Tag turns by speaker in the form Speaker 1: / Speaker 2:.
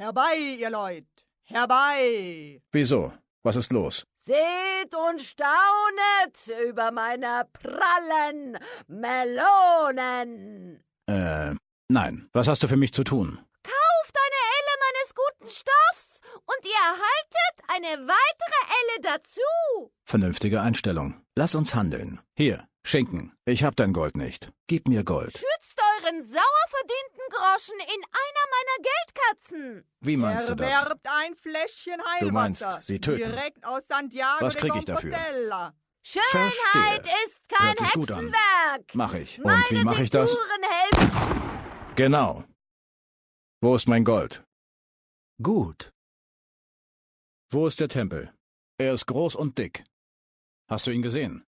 Speaker 1: Herbei, ihr Leut, herbei!
Speaker 2: Wieso? Was ist los?
Speaker 3: Seht und staunet über meine prallen Melonen.
Speaker 2: Äh, nein. Was hast du für mich zu tun?
Speaker 3: Kauft eine Elle meines guten Stoffs und ihr erhaltet eine weitere Elle dazu.
Speaker 2: Vernünftige Einstellung. Lass uns handeln. Hier, Schinken. Ich hab dein Gold nicht. Gib mir Gold.
Speaker 3: Schützt euren sauer verdienten Groschen in einer meiner Geldkatzen.
Speaker 2: Wie meinst du das?
Speaker 1: Erwerbt ein Fläschchen Heilwasser.
Speaker 2: Du meinst, sie töten.
Speaker 1: Direkt aus Santiago
Speaker 2: Was krieg ich dafür?
Speaker 3: Schönheit
Speaker 2: Verstehe.
Speaker 3: ist kein. Hexenwerk.
Speaker 2: Mach ich. Und
Speaker 3: Meine
Speaker 2: wie mache ich das? Genau. Wo ist mein Gold? Gut. Wo ist der Tempel? Er ist groß und dick. Hast du ihn gesehen?